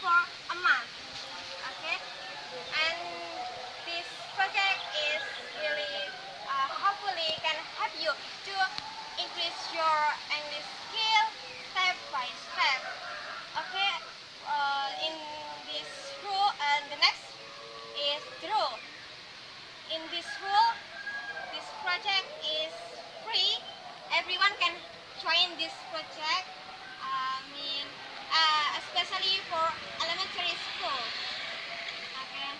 for a month. Okay, and this project is really uh, hopefully can help you to increase your English skill step by step. Okay, uh, in this rule and the next is rule. In this rule, this project is free. Everyone can join this project. For elementary school. Okay.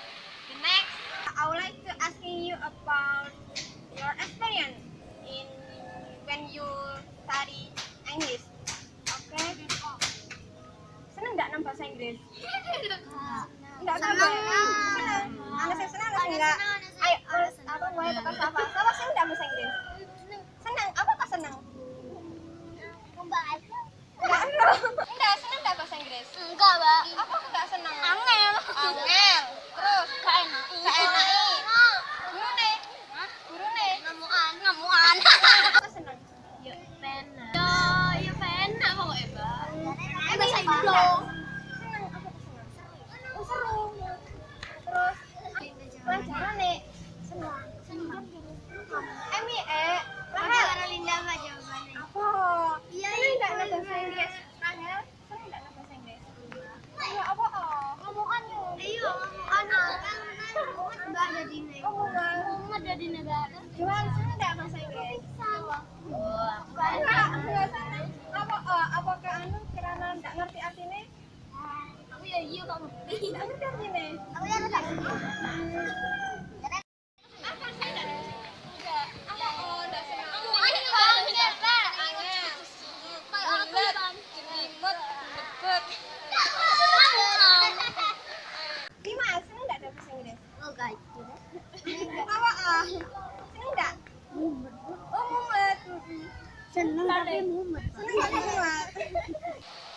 The next, I would like to asking you about your experience in when you study English. Okay. Seneng nggak nang bahasa Inggris? Enggak seneng. Seneng. Anak saya senang, anak saya enggak. Ayo, apa mulai tukar sapa? Sapa sih enggak bahasa Inggris? Senang. Apa kok senang? Enggak senang. Enggak enggak? Enggak, Mbak. Apa enggak senang? Angel. Angel. Terus Gak enak. Oh, guys. Apa? ah? Senang enggak? Oh, mumet. Seneng tapi mumet. Senang enggak mumet?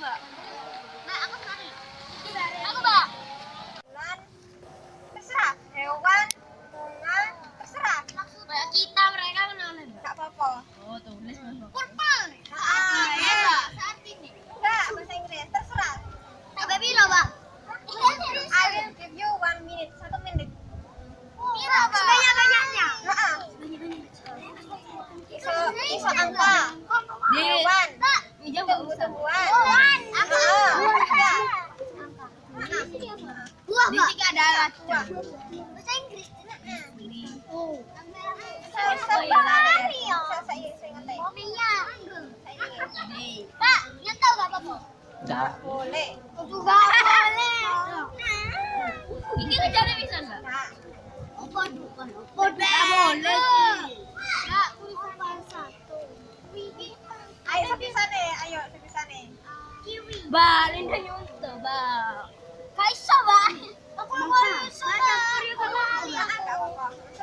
Aku enggak. Mbak, aku sekali. Aku, Mbak. Bulan. Terserah. Hewan, bunga, terserah. Kayak kita, mereka menolak. Enggak apa-apa. Oh, tulis, Mbak. Purple. Ah, ya, Mbak. Saat ini. Enggak, bahasa Inggris. Terserah. Sampai piro, Mbak? I will give you one minute. Satu menit. Piro, Mbak? Sebanyak-banyaknya. Heeh. Iso, iso angka. Hewan. Tumbuh-tumbuhan. Hewan. Heeh. Iya. Buah, Mbak. Di ada Buah. Bahasa Inggris. Saya saya ya. Saya saya saya ngerti. Mobilnya. Saya ingin. Pak, nyentuh gak apa-apa? Boleh. Juga boleh. Ini ngejarnya bisa nggak? Apa bukan? boleh. Bahasa. ayo sepisane, ayo sepisane. Kiwi. Ba, Linda ba. Kaiso, ba? Aku mau ba. Iya, enggak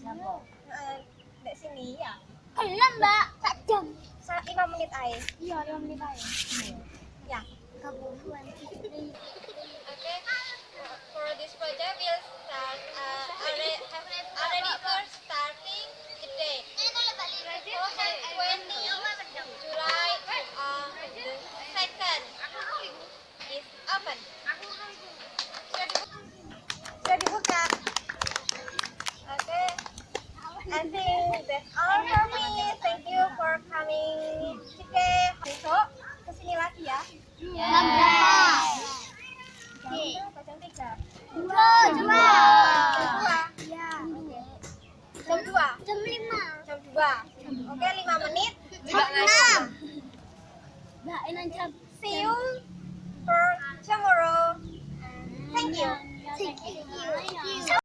Uh, di sini ya. Kelam, Mbak. jam. Sa- lima menit aja. Iya, lima menit aja. Ya. Kebutuhan. Okay. Oke, lima menit. Jam enam. Mbak, enak jam. See you for tomorrow. Thank you. Thank you.